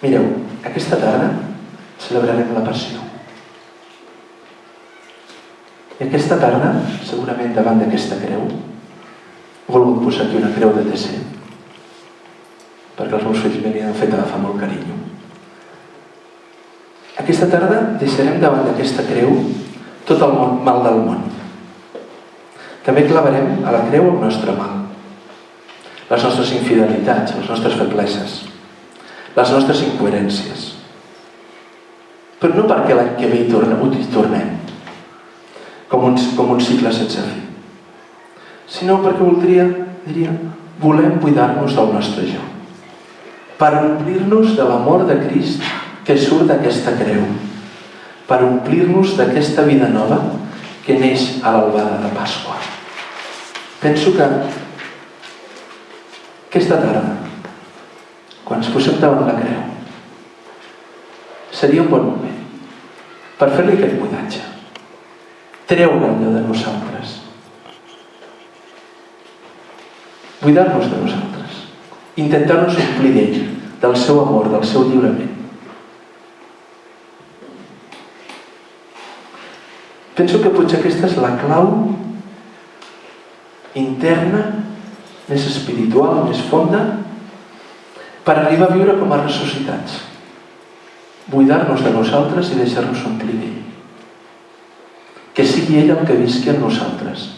Mireu, aquesta tarda celebrarem la passió. I aquesta tarda, segurament davant d'aquesta creu, he volgut posar aquí una creu de TC, perquè els meus fills me li han fet agafar molt carinyo. Aquesta tarda deixarem davant d'aquesta creu tot el mal del món. També clavarem a la creu el nostre mal, les nostres infidelitats, les nostres febleses, les nostres incoherències. Però no perquè l'any que ve hi tornem, hi tornem, com un, com un cicle sense fi, sinó perquè voldria, diria, volem cuidar-nos del nostre jo, per omplir-nos de l'amor de Crist que surt d'aquesta creu, per omplir-nos d'aquesta vida nova que neix a l'albada de Pasqua. Penso que aquesta tarda, quan ens posem davant la creu, seria un bon moment per fer-li aquest buidatge. Treure allò de nosaltres. Buidar-nos de nosaltres. Intentar-nos omplir d'ell, del seu amor, del seu lliurament. Penso que potser aquesta és la clau interna, més espiritual, més fonda, per arribar a viure com a ressuscitats buidar-nos de nosaltres i deixar-nos omplir d'ell. Que sigui ell el que visqui en nosaltres.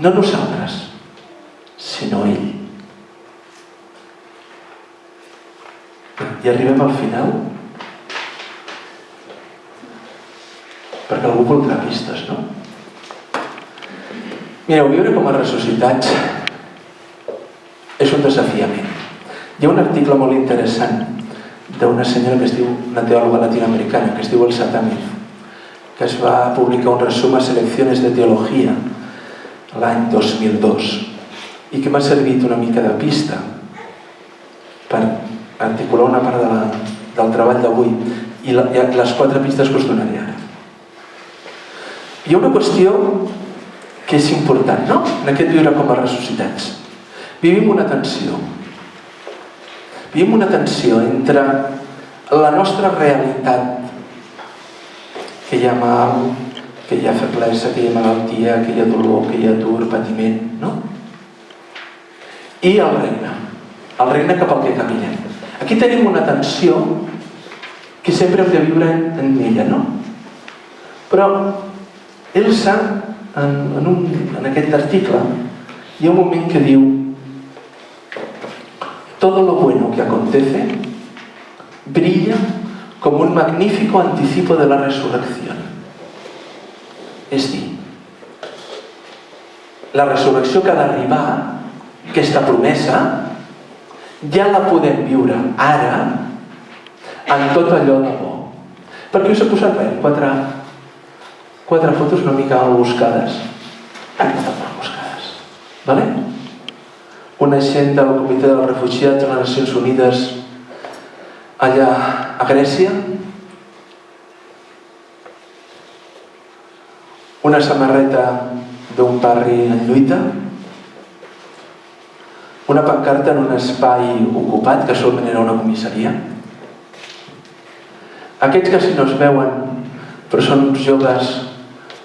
No nosaltres, sinó ell. I arribem al final perquè algú voldrà pistes, no? Mireu, viure com a ressuscitats és un desafiament. Hi ha un article molt interessant d'una senyora que es diu, una teòloga latinoamericana, que es diu Elsa Tamir, que es va publicar un resum a Selecciones de Teologia l'any 2002 i que m'ha servit una mica de pista per articular una part de la, del treball d'avui i, i les quatre pistes que us donaré ara. Hi ha una qüestió que és important, no? En aquest viure com a ressuscitats. Vivim una tensió Vivim una tensió entre la nostra realitat, que hi ha mal, que hi ha feblesa, que hi ha malaltia, que hi ha dolor, que hi ha dur, patiment, no? I el regne, el regne cap al que caminem. Aquí tenim una tensió que sempre hem de viure en ella, no? Però Elsa, en, en, un, en aquest article, hi ha un moment que diu todo lo acontece brilla como un magnífico anticipo de la resurrección. És dir, la resurrecció que ha d'arribar, aquesta promesa, ja la podem viure ara en tot allò de bo. Perquè us he posat bé, quatre, quatre fotos una mica buscades. Estat mal buscades. Vale? Una gent del Comitè dels Refugiats de les Nacions Unides allà a Grècia. Una samarreta d'un barri en lluita. Una pancarta en un espai ocupat que solament era una comissaria. Aquests que si no es veuen però són uns joves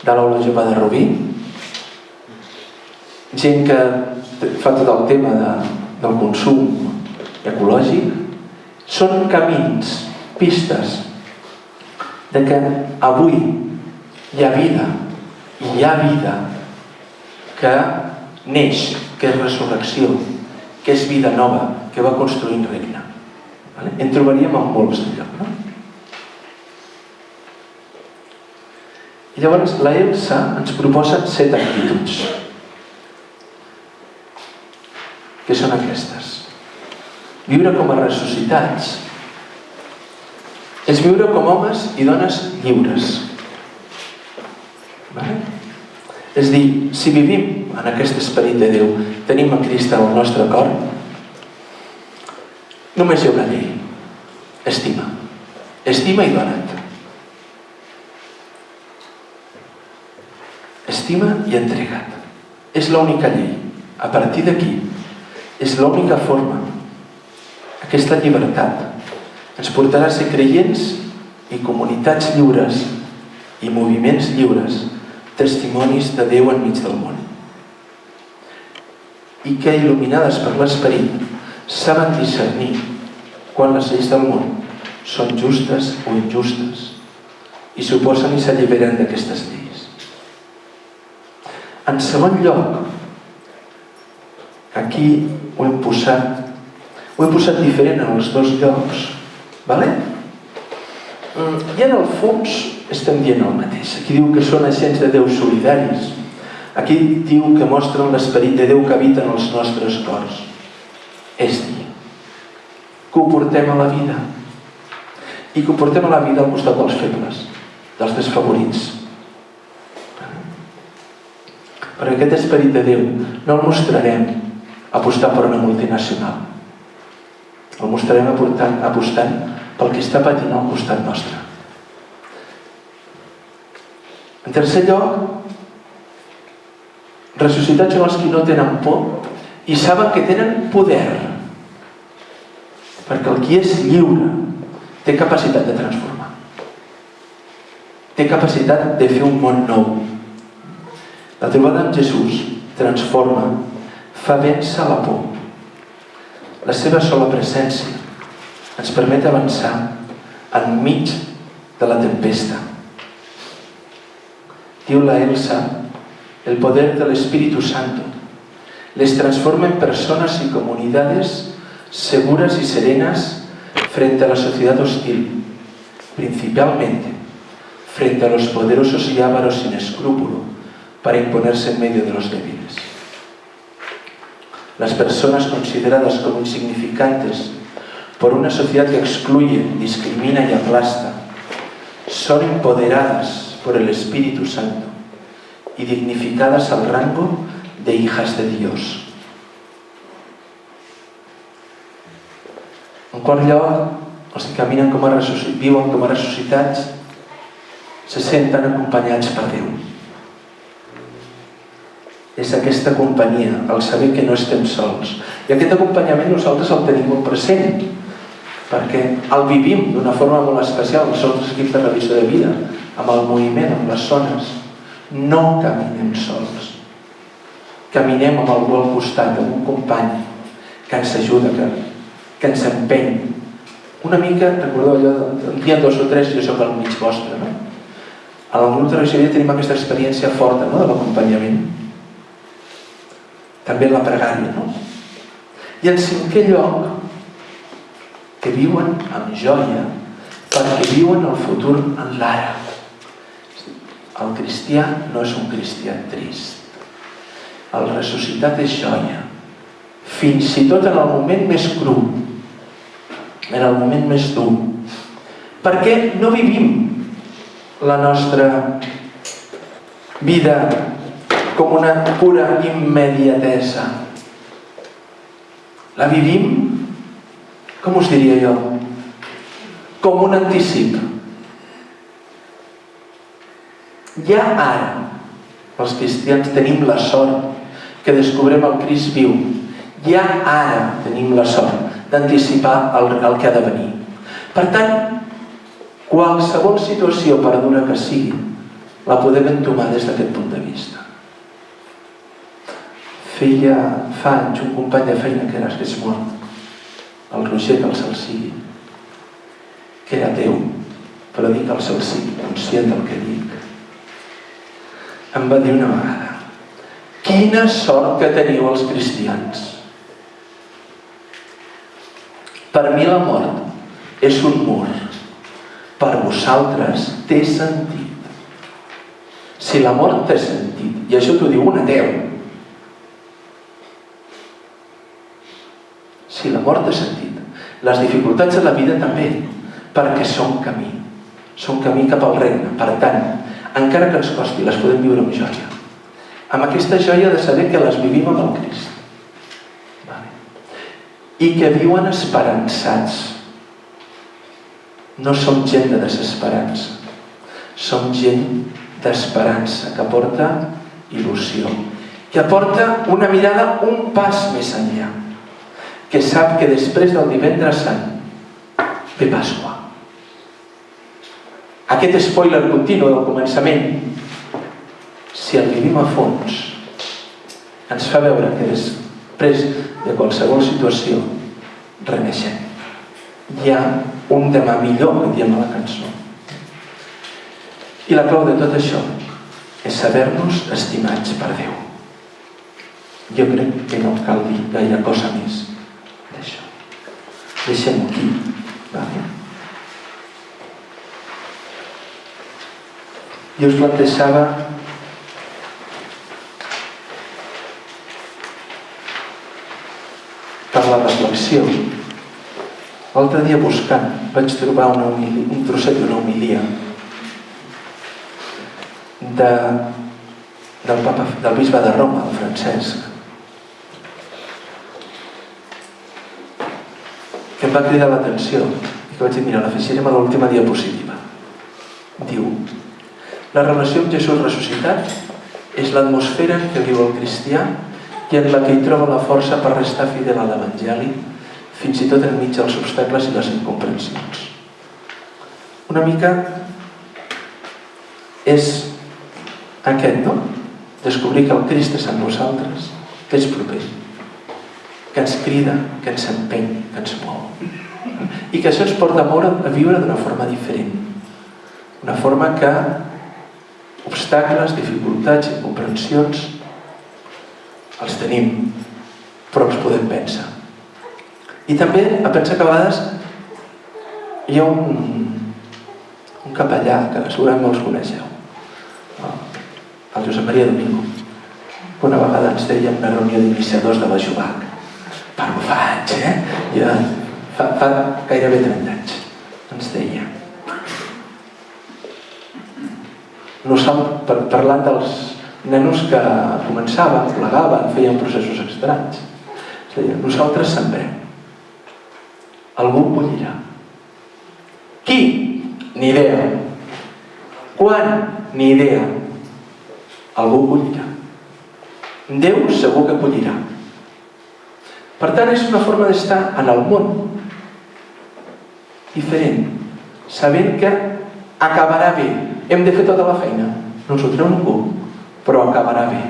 de l'aula jove de Rubí. Gent que fa tot el tema de, del consum ecològic, són camins, pistes de que avui hi ha vida, i hi ha vida que neix, que és resurrecció, que és vida nova, que va construint regne. Vale? En trobaríem en molts de lloc, no? I llavors la Elsa ens proposa set actituds que són aquestes. Viure com a ressuscitats és viure com homes i dones lliures. Vale? És dir, si vivim en aquest esperit de Déu, tenim a Crist al nostre cor, només hi ha una llei. Estima. Estima i dona't. Estima i entrega't. És l'única llei. A partir d'aquí, és l'única forma, aquesta llibertat, ens portarà a ser creients i comunitats lliures i moviments lliures, testimonis de Déu enmig del món. I que, il·luminades per l'esperit, saben discernir quan les lleis del món són justes o injustes i s'oposen i s'alliberen d'aquestes lleis. En segon lloc, aquí ho hem posat, ho hem posat diferent en els dos llocs, vale? Mm, I en el fons estem dient el mateix. Aquí diu que són agents de Déu solidaris. Aquí diu que mostren l'esperit de Déu que habita en els nostres cors. És dir, que ho portem a la vida. I que ho portem a la vida al costat dels febles, dels desfavorits. Perquè aquest esperit de Déu no el mostrarem apostant per una multinacional. El mostrarem apostant, apostant pel que està patint al costat nostre. En tercer lloc, ressuscitats són els que no tenen por i saben que tenen poder. Perquè el qui és lliure té capacitat de transformar. Té capacitat de fer un món nou. La trobada amb Jesús transforma, fa vèncer la por. La seva sola presència ens permet avançar enmig de la tempesta. Diu la Elsa, el poder del Espíritu Santo les transforma en personas y comunidades seguras y serenas frente a la sociedad hostil, principalmente frente a los poderosos y ávaros sin escrúpulo para imponerse en medio de los débiles. Las personas consideradas como insignificantes por una sociedad que excluye, discrimina y aplasta, son empoderadas por el Espíritu Santo y dignificadas al rango de hijas de Dios. En que se senten acompanyats per Déu. És aquesta companyia, el saber que no estem sols. I aquest acompanyament nosaltres el tenim molt present, perquè el vivim d'una forma molt especial, els nostres equips de revisió de vida, amb el moviment, amb les zones. No caminem sols. Caminem amb algú al costat, amb un company que ens ajuda, que, que ens empeny. Una mica, recordeu allò, un dia dos o tres jo soc al mig vostre, no? A la grup de revisió tenim aquesta experiència forta no? de l'acompanyament. També la pregària, no? I en cinquè lloc, que viuen amb joia perquè viuen el futur en l'ara. El cristià no és un cristià trist. El ressuscitat és joia. Fins i tot en el moment més cru, en el moment més dur. Perquè no vivim la nostra vida com una pura immediatesa. La vivim, com us diria jo, com un anticip. Ja ara, els cristians tenim la sort que descobrem el Crist viu. Ja ara tenim la sort d'anticipar el, el que ha de venir. Per tant, qualsevol situació, per dura que sigui, la podem entomar des d'aquest punt de vista. Feia fa anys un company de feina que era que és mort, el Roger que el cel sigui, que era Déu, però dic el sigui, conscient del que dic. Em va dir una vegada, quina sort que teniu els cristians. Per mi la mort és un mur. Per vosaltres té sentit. Si la mort té sentit, i això t'ho diu un ateu, si la mort té sentit, les dificultats de la vida també, perquè són camí, són camí cap al regne. Per tant, encara que ens costi, les podem viure amb joia. Amb aquesta joia de saber que les vivim amb el Crist. Vale. I que viuen esperançats. No som gent de desesperança. Som gent d'esperança, que porta il·lusió, que aporta una mirada un pas més enllà, que sap que després del divendres sant de Pasqua. Aquest spoiler continu del començament, si el vivim a fons, ens fa veure que després de qualsevol situació reneixem. Hi ha un demà millor que diem a la cançó. I la clau de tot això és saber-nos estimats per Déu. Jo crec que no cal dir gaire cosa més. Deixem-ho aquí. Vale? Jo us plantejava per la reflexió. L'altre dia buscant vaig trobar una homilia, un trosset d'una homilia de, del, papa, del bisbe de Roma, el Francesc, que em va cridar l'atenció i que vaig dir, mira, l'afegirem a l'última diapositiva. Diu, la relació amb Jesús ressuscitat és l'atmosfera què viu el cristià i en la que hi troba la força per restar fidel a l'Evangeli fins i tot enmig dels obstacles i les incomprensions. Una mica és aquest, no? Descobrir que el Crist és en nosaltres, que és proper, que ens crida, que ens empeny, que ens mou. I que això ens porta a, moure, a viure d'una forma diferent. Una forma que obstacles, dificultats, incomprensions els tenim, però els podem vèncer. I també a pensar que a vegades hi ha un, un capellà, que segurament molts coneixeu, el Josep Maria Domingo, que una vegada ens deia en una reunió d'iniciadors de la Anys, eh? Ja, fa, fa gairebé 30 anys, ens deia, nosaltres, parlant dels nenos que començaven, plegaven, feien processos estranys. És a dir, nosaltres sembrem. Algú collirà. Qui? Ni idea. Quan? Ni idea. Algú collirà. Déu segur que collirà. Per tant, és una forma d'estar en el món diferent, sabent que acabarà bé. Hem de fer tota la feina. No ens ho treu ningú però acabarà bé.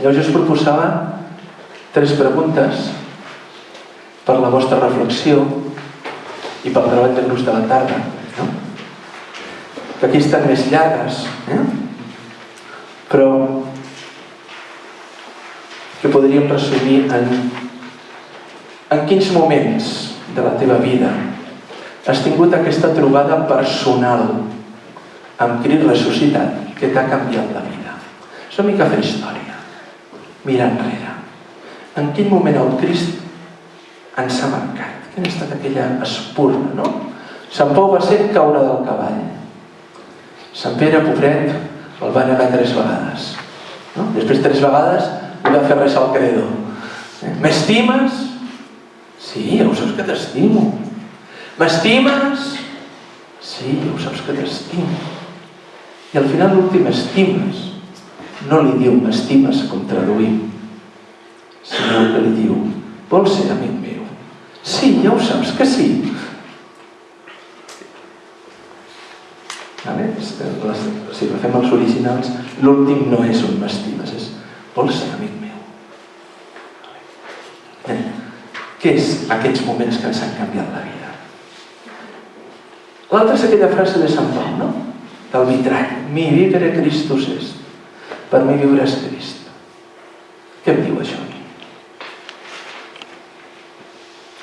Llavors jo us proposava tres preguntes per la vostra reflexió i pel treball de grups de la tarda. No? Que aquí estan més llargues, eh? però podríem resumir en, en quins moments de la teva vida has tingut aquesta trobada personal amb Cris ressuscitat que t'ha canviat la vida. És una mica fer història, mirar enrere. En quin moment el Crist ens ha marcat? Quina ha estat aquella espurna, no? Sant Pau va ser caure del cavall. Sant Pere, pobret, el va negar tres vegades. No? Després tres vegades va fer res al credo. M'estimes? Sí, ja ho saps que t'estimo. M'estimes? Sí, ja ho saps que t'estimo. I al final l'últim estimes. No li diu m'estimes com traduïm, sinó que li diu vols ser amic meu? Sí, ja ho saps que sí. Vale? Si fem els originals, l'últim no és un m'estimes, vols ser amic meu? Què és aquests moments que ens han canviat la vida? L'altra és aquella frase de Sant Pau, no? del vitrall. Mi vivere Christus est. Per mi viure és Crist. Què em diu això?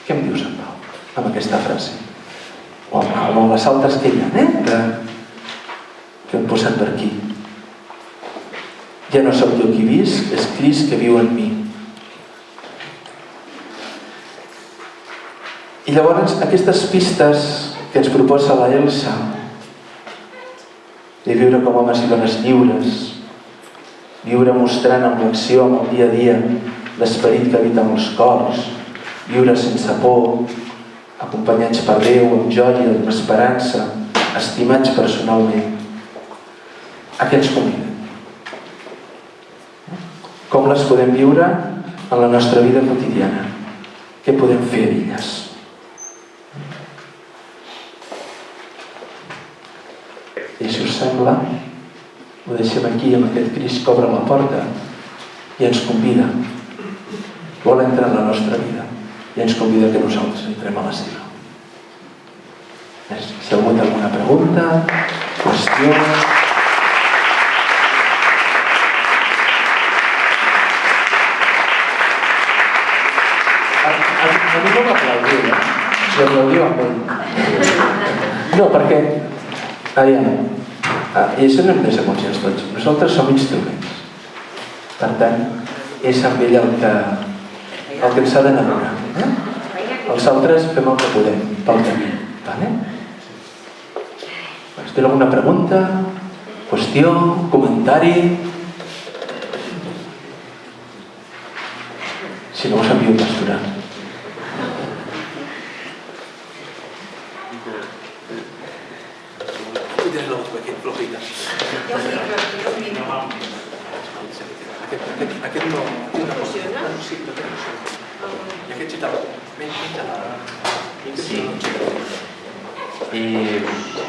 Què em diu Sant Pau amb aquesta frase? O amb, amb les altres que hi ha, eh? Que, que hem posat per aquí. Ja no sóc jo qui visc, és Crist que viu en mi. I llavors aquestes pistes que ens proposa la Elsa de viure com homes i dones lliures, viure mostrant amb l'acció, amb el dia a dia, l'esperit que habita en els cors, viure sense por, acompanyats per Déu, amb joia, amb esperança, estimats personalment. A què? com les podem viure en la nostra vida quotidiana. Què podem fer d'elles? I si us sembla, ho deixem aquí amb aquest cris que obre la porta i ens convida. Vol entrar en la nostra vida i ens convida que nosaltres entrem a la seva. Si algú té alguna pregunta, qüestió... No, perquè... Aviam, ah, i això no hem de ser conscients tots. Nosaltres som instruments. Per tant, és amb ell el que, el que ens ha d'enamorar. Eh? Els altres fem el que podem pel camí. Vale? Si teniu alguna pregunta, qüestió, comentari... Si no us envio un. Aquest, aquest no... Té una cosa.